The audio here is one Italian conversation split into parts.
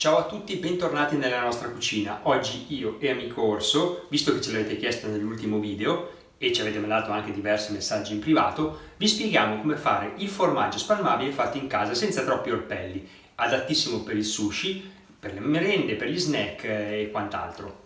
Ciao a tutti e bentornati nella nostra cucina. Oggi io e amico Orso, visto che ce l'avete chiesto nell'ultimo video e ci avete mandato anche diversi messaggi in privato, vi spieghiamo come fare il formaggio spalmabile fatto in casa senza troppi orpelli, adattissimo per il sushi, per le merende, per gli snack e quant'altro.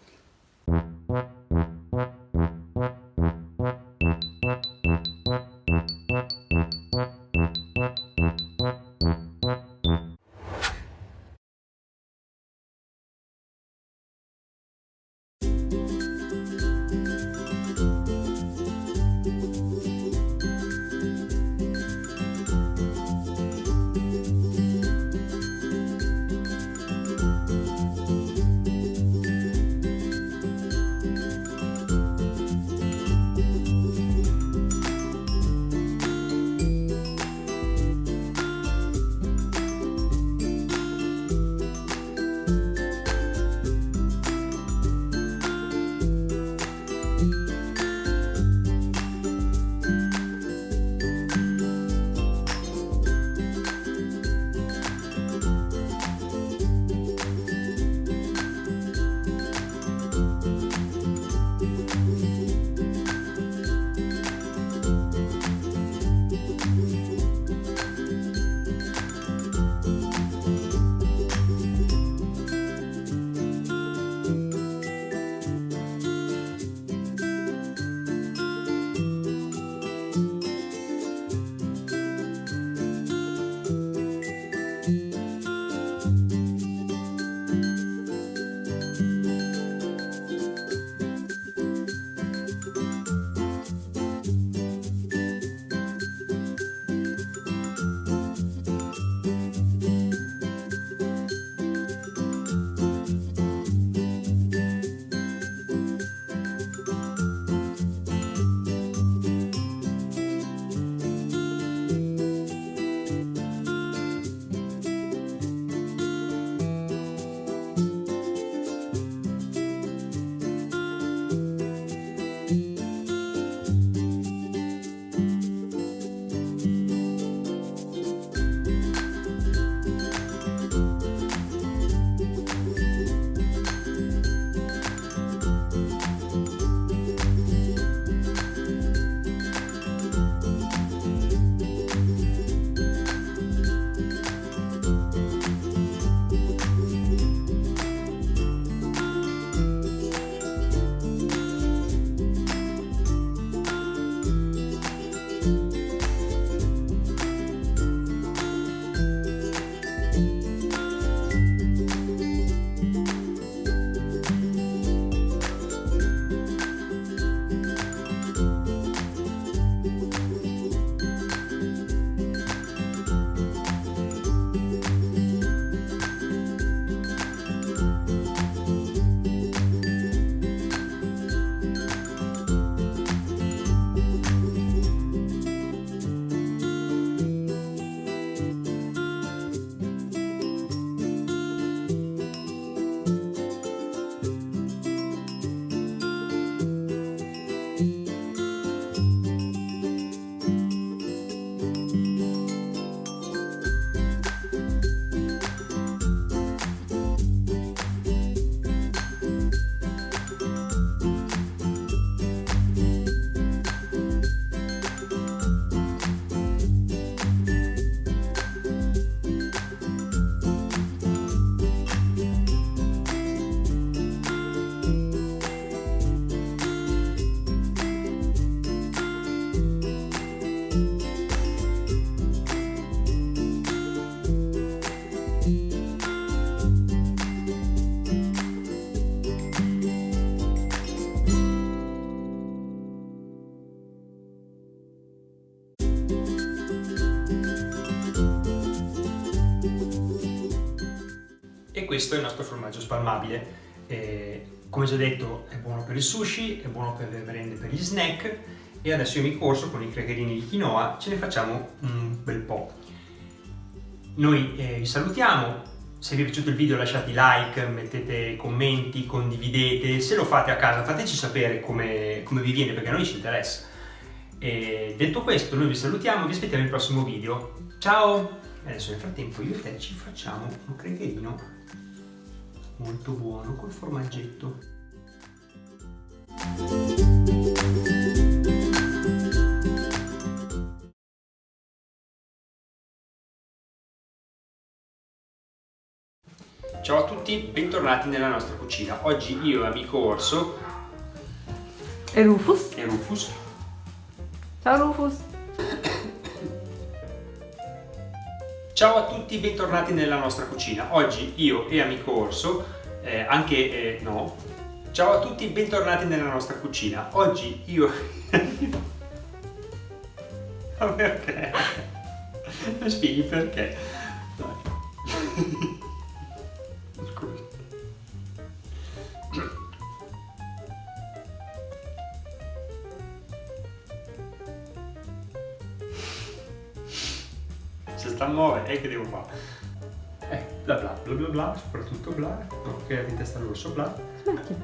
Questo è il nostro formaggio spalmabile. Eh, come già detto è buono per il sushi, è buono per le merende, per gli snack e adesso io mi corso con i craccherini di quinoa, ce ne facciamo un bel po'. Noi eh, vi salutiamo, se vi è piaciuto il video lasciate like, mettete commenti, condividete, se lo fate a casa fateci sapere come, come vi viene perché a noi ci interessa. E detto questo noi vi salutiamo, vi aspettiamo il prossimo video. Ciao! Adesso nel frattempo io e te ci facciamo un craccherino molto buono col formaggetto. Ciao a tutti, bentornati nella nostra cucina. Oggi io e amico Orso E Rufus? e Rufus Ciao Rufus! Ciao a tutti, bentornati nella nostra cucina. Oggi io e amico Orso, eh, anche eh, no. Ciao a tutti, bentornati nella nostra cucina. Oggi io Ma perché? Mi spieghi perché? Dai. 19 e che devo fare? Eh, bla bla bla bla bla, soprattutto bla, che in testa l'orso bla. Smetti.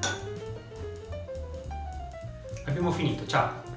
Abbiamo finito, ciao!